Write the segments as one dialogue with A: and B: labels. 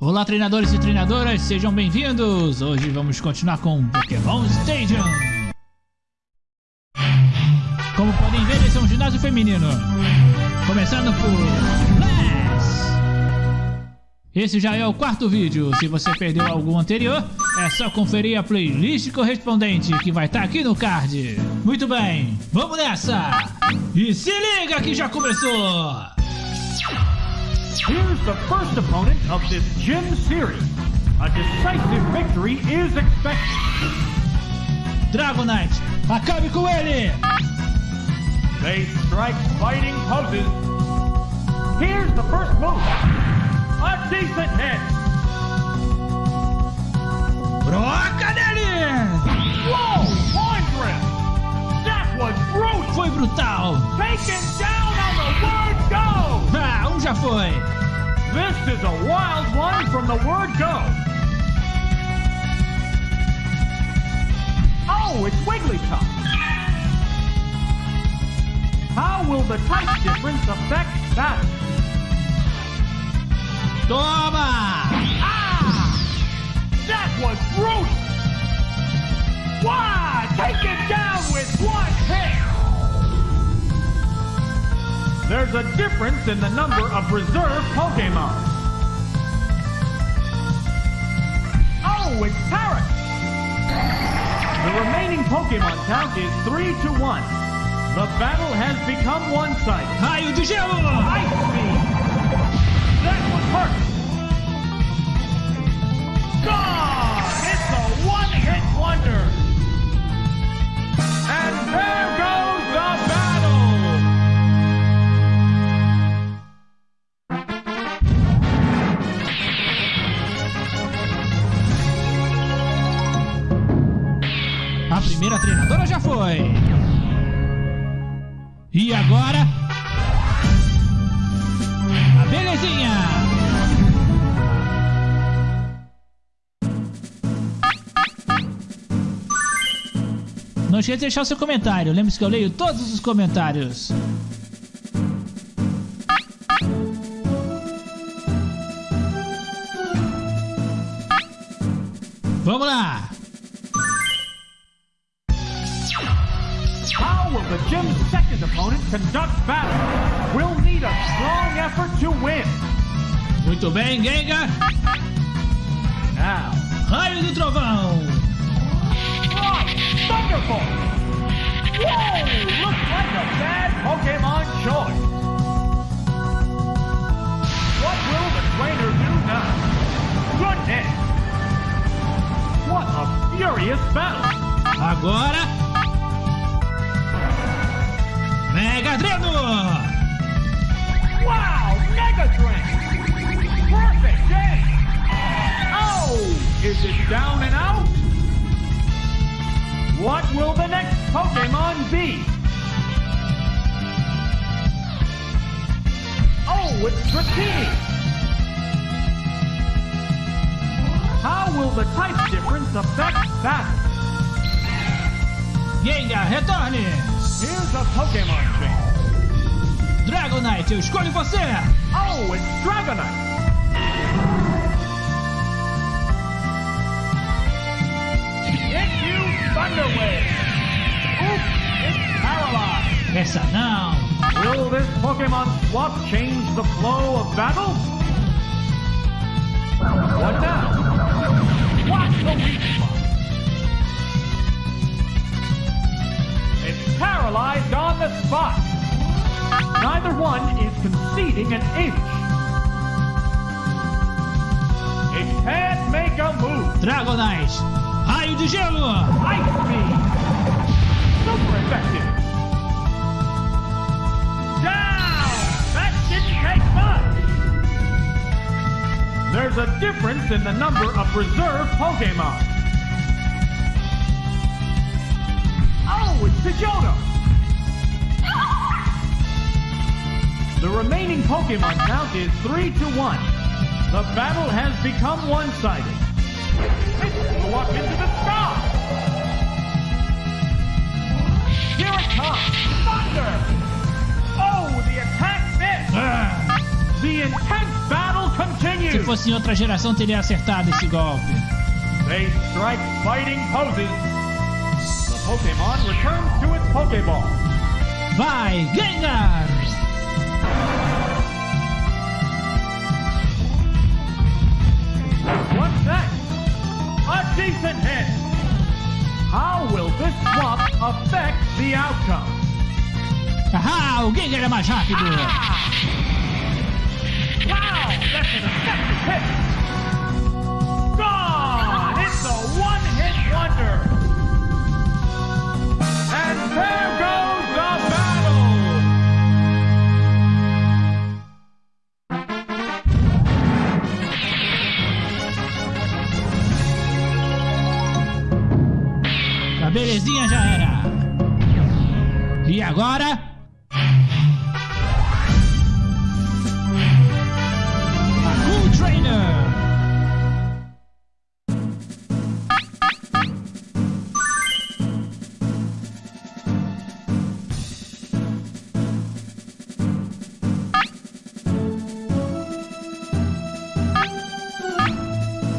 A: Olá treinadores e treinadoras, sejam bem-vindos! Hoje vamos continuar com Pokémon Stadium! Como podem ver, esse é um ginásio feminino. Começando por Flash! Esse já é o quarto vídeo. Se você perdeu algum anterior, é só conferir a playlist correspondente que vai estar tá aqui no card. Muito bem, vamos nessa! E se liga que já começou!
B: Here's the first opponent of this gym series. A decisive victory is expected.
A: Dragonite, acabe com ele!
B: They strike fighting poses. Here's the first move. A decent hit.
A: Broca nele!
B: Whoa! Lawn grip! That was brutal!
A: Foi brutal!
B: Taken down on the word go!
A: Ah, um já foi!
B: This is a wild one from the word go. Oh, it's Wigglytuff. How will the type difference affect that?
A: Toma!
B: Ah! That was brutal! There's a difference in the number of reserve Pokemon. Oh, it's Paras! The remaining Pokemon count is 3 to 1. The battle has become one-sided.
A: Raio de gelo!
B: Ice Beam! That one hurt! Gone! It's a one-hit wonder! And there
A: primeira treinadora já foi! E agora... A belezinha! Não esqueça de deixar o seu comentário. Lembre-se que eu leio todos os comentários. Vamos lá!
B: Conduct battle. We'll need a strong effort to win.
A: Muito bem, Gengar.
B: Now.
A: Raio do Trovão.
B: Oh, Thunderbolt. Whoa, looks like a bad Pokemon choice. What will the trainer do now? Goodness. What a furious battle.
A: Agora Dreno!
B: Wow, Mega Drain! Perfect day! Oh, is it down and out? What will the next Pokemon be? Oh, it's Dratini! How will the type difference affect that?
A: Gengar, retorne!
B: Here's a Pokemon.
A: Dragonite, eu escolho você!
B: Oh, it's Dragonite! Hit you, Thunder Wave! Oops, it's paralyzed!
A: Essa não!
B: Will this Pokemon swap change the flow of battle? What now? What's the weak spot? It's paralyzed on the spot. Neither one is conceding an inch. It can't make a move.
A: Dragonite, raio de gelo.
B: Ice Beam. Super effective. Down. That didn't take much. There's a difference in the number of reserve Pokemon. Oh, it's Pidgeotto. Pokemon count is 3 to 1. The battle has become one-sided. It's walk into the sky! Here it comes! Thunder! Oh, the attack missed!
A: Ah,
B: the intense battle continues!
A: Se fosse em outra geração, teria acertado esse golpe.
B: They strike fighting poses. The Pokemon returns to its Pokeball.
A: Vai, Gengar!
B: Decent hit. How will this swap affect the outcome?
A: Ah, o Gengar é mais rápido!
B: Wow, that's an effective hit. Gone! It's a one-hit wonder. And there goes
A: A belezinha já era. E agora? A Cool Trainer!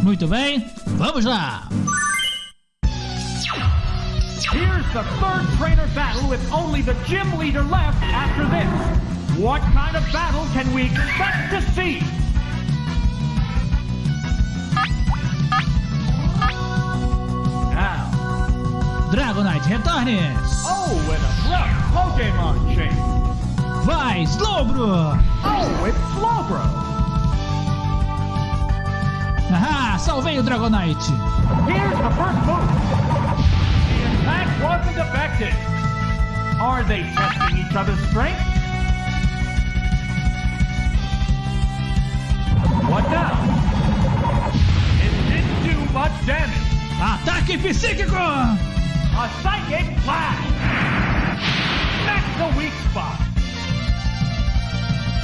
A: Muito bem, vamos lá!
B: Here's the third trainer battle with only the gym leader left after this. What kind of battle can we expect to see? Now,
A: Dragonite, retorne!
B: oh, and a rough Pokemon change.
A: Vai, Slowbro!
B: Oh, it's Slowbro.
A: Ah, salvei o Dragonite!
B: Here's the first move. Attack wasn't effective. Are they testing each other's strength? What now? It didn't do much damage.
A: Ataque psíquico!
B: A psychic blast. That's the weak spot.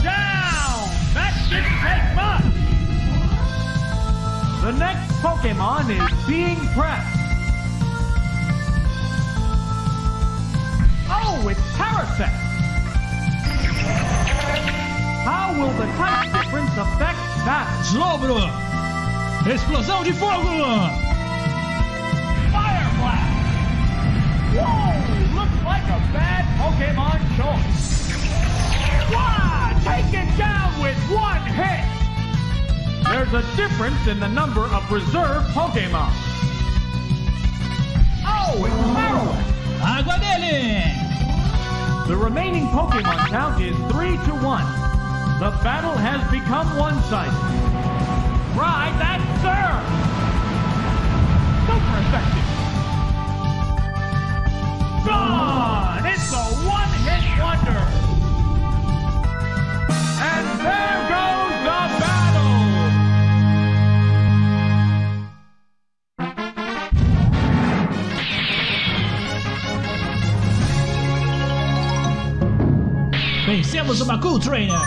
B: Down. That didn't take much. The next Pokemon is being pressed. How will the type difference affect that?
A: Slowbro! Explosão de fogo!
B: Fire Blast! Whoa! Looks like a bad Pokemon choice. Wow! Taken down with one hit! There's a difference in the number of reserve Pokemon. Oh, it's Marowak!
A: Água dele!
B: The remaining Pokemon count is 3 to 1. The battle has become one-sided. Try that, sir! Super effective! Gone! It's a one-hit wonder! And there
A: Vencemos uma Cool Trainer!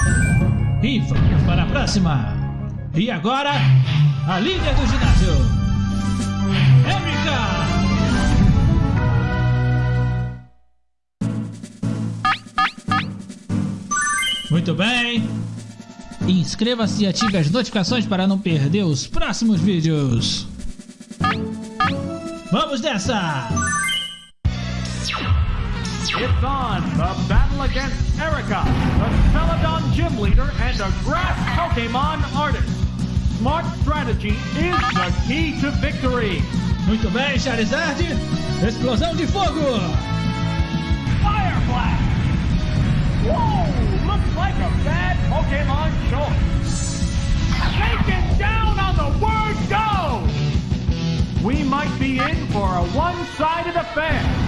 A: E vamos para a próxima! E agora, a líder do ginásio! Erika! Muito bem! Inscreva-se e ative as notificações para não perder os próximos vídeos! Vamos nessa!
B: It's on! The battle against Erika, the Celadon gym leader and a grass Pokemon artist. Smart strategy is the key to victory.
A: Muito bem, Charizard! Explosão de fogo!
B: Fire Blast! Whoa! Looks like a bad Pokemon choice. Taken down on the word go! We might be in for a one-sided affair.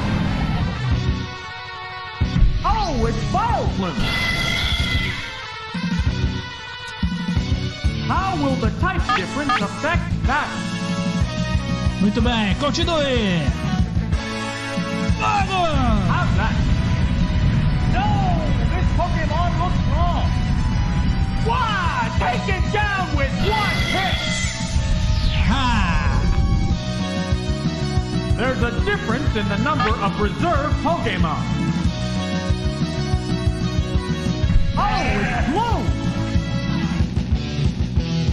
B: Oh, it's Vileplume! How will the type difference affect that?
A: Muito bem, continue! Fogo!
B: How's that? No! This Pokemon looks wrong! Wow! Taken down with one hit!
A: Ha!
B: There's a difference in the number of reserve Pokemon. Bloom!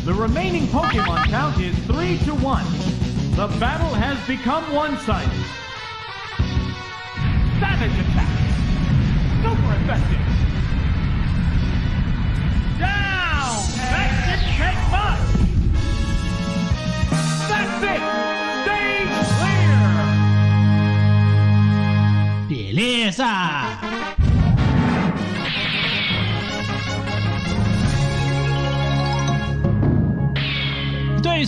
B: The remaining Pokemon count is 3 to 1. The battle has become one-sided. Savage attack. Super effective. Down! That didn't take much! That's it!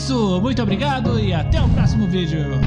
A: Isso, muito obrigado e até o próximo vídeo.